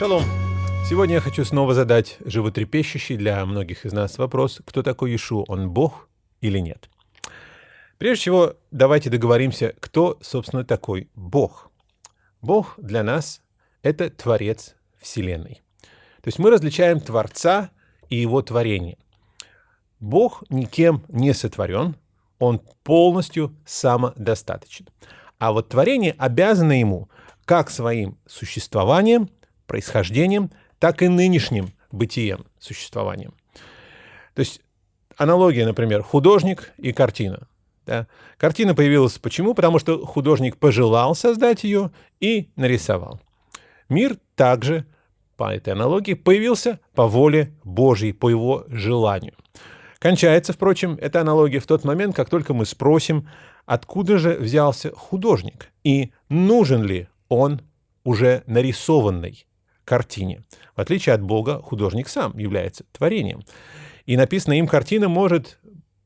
Шалом! Сегодня я хочу снова задать животрепещущий для многих из нас вопрос, кто такой Ишу, он Бог или нет? Прежде всего, давайте договоримся, кто, собственно, такой Бог. Бог для нас — это Творец Вселенной. То есть мы различаем Творца и Его творение. Бог никем не сотворен, Он полностью самодостаточен. А вот творение обязано Ему как своим существованием, происхождением, так и нынешним бытием, существованием. То есть аналогия, например, художник и картина. Да? Картина появилась почему? Потому что художник пожелал создать ее и нарисовал. Мир также, по этой аналогии, появился по воле Божьей, по его желанию. Кончается, впрочем, эта аналогия в тот момент, как только мы спросим, откуда же взялся художник и нужен ли он уже нарисованной картине. В отличие от Бога, художник сам является творением. И написанная им картина может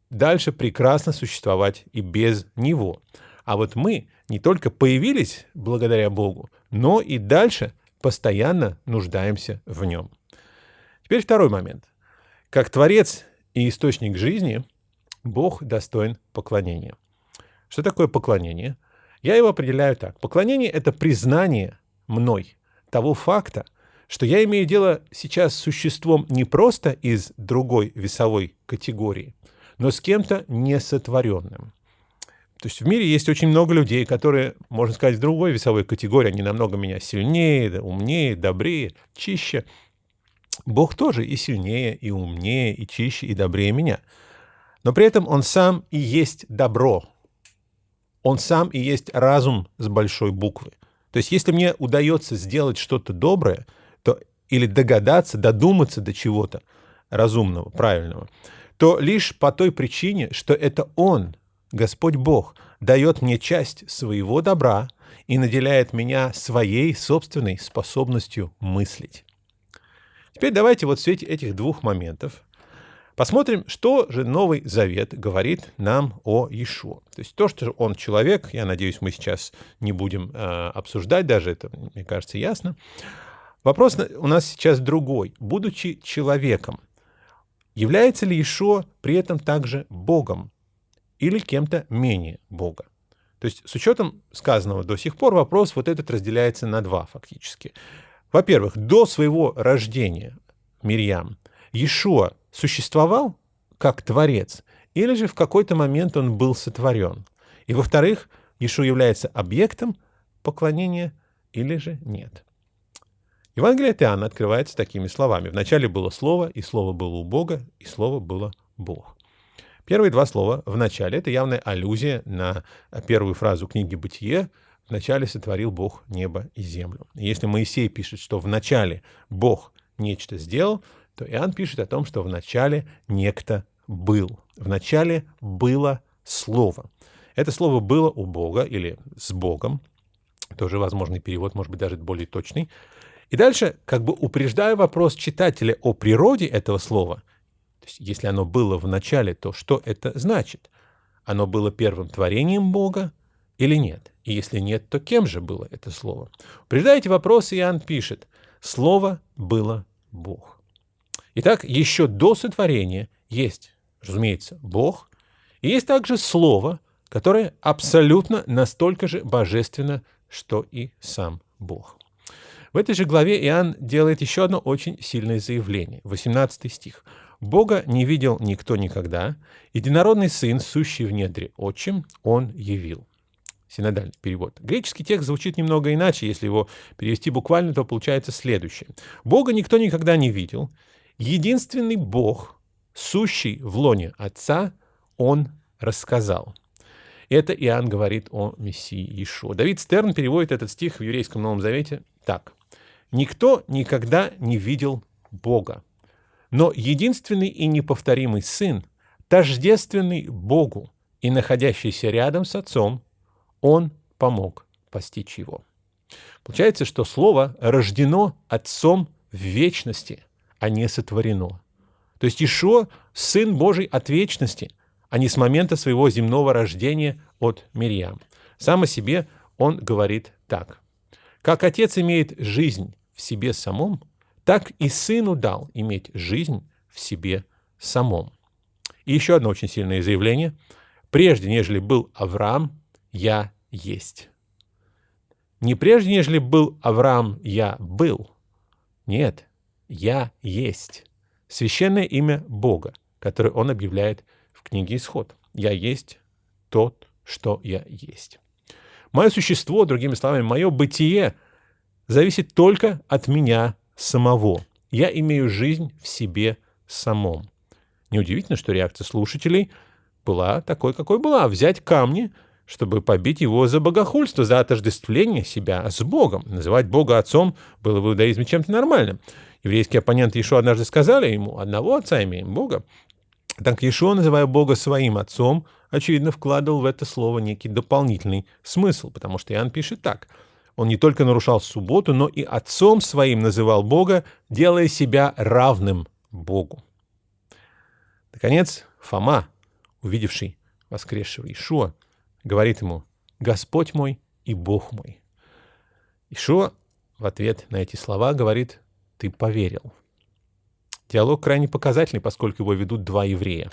дальше прекрасно существовать и без него. А вот мы не только появились благодаря Богу, но и дальше постоянно нуждаемся в нем. Теперь второй момент. Как Творец и источник жизни, Бог достоин поклонения. Что такое поклонение? Я его определяю так. Поклонение — это признание мной того факта, что я имею дело сейчас с существом не просто из другой весовой категории, но с кем-то несотворенным. То есть в мире есть очень много людей, которые, можно сказать, в другой весовой категории, они намного меня сильнее, умнее, добрее, чище. Бог тоже и сильнее, и умнее, и чище, и добрее меня. Но при этом Он сам и есть добро. Он сам и есть разум с большой буквы. То есть если мне удается сделать что-то доброе, то или догадаться, додуматься до чего-то разумного, правильного, то лишь по той причине, что это Он, Господь Бог, дает мне часть своего добра и наделяет меня своей собственной способностью мыслить. Теперь давайте вот в свете этих двух моментов посмотрим, что же Новый Завет говорит нам о Иешуа. То есть то, что он человек, я надеюсь, мы сейчас не будем э, обсуждать даже, это, мне кажется, ясно. Вопрос у нас сейчас другой. Будучи человеком, является ли Ишо при этом также Богом или кем-то менее Бога? То есть с учетом сказанного до сих пор вопрос вот этот разделяется на два фактически. Во-первых, до своего рождения Мирьям Иешуа существовал как Творец, или же в какой-то момент он был сотворен? И во-вторых, Иешуа является объектом поклонения или же нет? Евангелие от Иоанна открывается такими словами. «Вначале было Слово, и Слово было у Бога, и Слово было Бог». Первые два слова «в начале» — это явная аллюзия на первую фразу книги «Бытие», «Вначале сотворил Бог небо и землю». если Моисей пишет, что «в начале Бог нечто сделал», то Иоанн пишет о том, что «в начале некто был». «В начале было Слово». Это слово было у Бога или с Богом, тоже возможный перевод, может быть, даже более точный, и дальше, как бы упреждая вопрос читателя о природе этого слова, то есть если оно было в начале, то что это значит? Оно было первым творением Бога или нет? И если нет, то кем же было это слово? Упреждая эти вопросы, Иоанн пишет, «Слово было Бог». Итак, еще до сотворения есть, разумеется, Бог, и есть также Слово, которое абсолютно настолько же божественно, что и сам Бог. В этой же главе Иоанн делает еще одно очень сильное заявление. 18 стих. «Бога не видел никто никогда, единородный Сын, сущий в недре отчим, Он явил». Синодальный перевод. Греческий текст звучит немного иначе, если его перевести буквально, то получается следующее. «Бога никто никогда не видел, единственный Бог, сущий в лоне Отца, Он рассказал». Это Иоанн говорит о Мессии Иешуа. Давид Стерн переводит этот стих в еврейском Новом Завете так. Никто никогда не видел Бога. Но единственный и неповторимый Сын, тождественный Богу и находящийся рядом с Отцом, Он помог постичь Его. Получается, что Слово рождено Отцом в вечности, а не сотворено. То есть Ишо – Сын Божий от вечности, а не с момента своего земного рождения от Мирьям. Сам о себе он говорит так. «Как Отец имеет жизнь в себе самом, так и Сыну дал иметь жизнь в себе самом. И еще одно очень сильное заявление. «Прежде, нежели был Авраам, я есть». Не прежде, нежели был Авраам, я был. Нет, я есть. Священное имя Бога, которое он объявляет в книге Исход. Я есть тот, что я есть. Мое существо, другими словами, мое бытие зависит только от меня самого. Я имею жизнь в себе самом. Неудивительно, что реакция слушателей была такой, какой была. Взять камни, чтобы побить его за богохульство, за отождествление себя с Богом. Называть Бога отцом было в иудаизме чем-то нормальным. Еврейские оппоненты Ишуа однажды сказали ему, одного отца имеем, Бога. Так Ишуа, называя Бога своим отцом, очевидно, вкладывал в это слово некий дополнительный смысл, потому что Иоанн пишет так. Он не только нарушал субботу, но и отцом своим называл Бога, делая себя равным Богу. Наконец, Фома, увидевший воскресшего Ишуа, говорит ему «Господь мой и Бог мой». Ишуа в ответ на эти слова говорит «Ты поверил». Диалог крайне показательный, поскольку его ведут два еврея.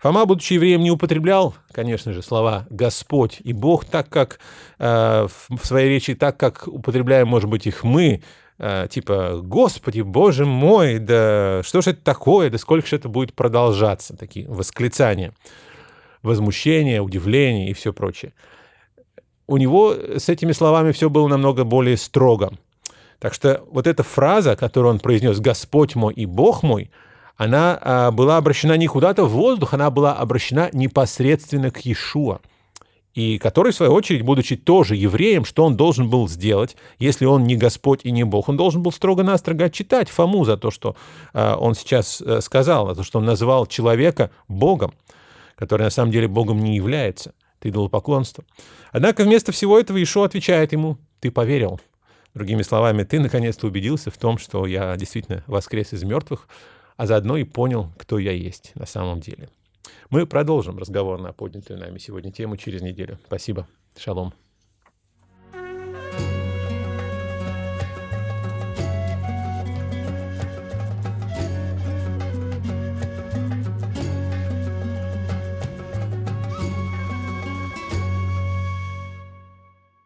Фома, будучи евреем, не употреблял, конечно же, слова «Господь» и «Бог», так как э, в своей речи, так как употребляем, может быть, их мы, э, типа «Господи, Боже мой, да что же это такое, да сколько же это будет продолжаться», такие восклицания, возмущение, удивление и все прочее. У него с этими словами все было намного более строго. Так что вот эта фраза, которую он произнес «Господь мой и Бог мой», она а, была обращена не куда-то в воздух, она была обращена непосредственно к Иешуа, и который, в свою очередь, будучи тоже евреем, что он должен был сделать, если он не Господь и не Бог? Он должен был строго-настрого отчитать Фому за то, что а, он сейчас а, сказал, за то, что он назвал человека Богом, который на самом деле Богом не является. Это идолопоклонство. Однако вместо всего этого Иешуа отвечает ему, ты поверил. Другими словами, ты наконец-то убедился в том, что я действительно воскрес из мертвых, а заодно и понял, кто я есть на самом деле. Мы продолжим разговор на поднятую нами сегодня тему через неделю. Спасибо. Шалом.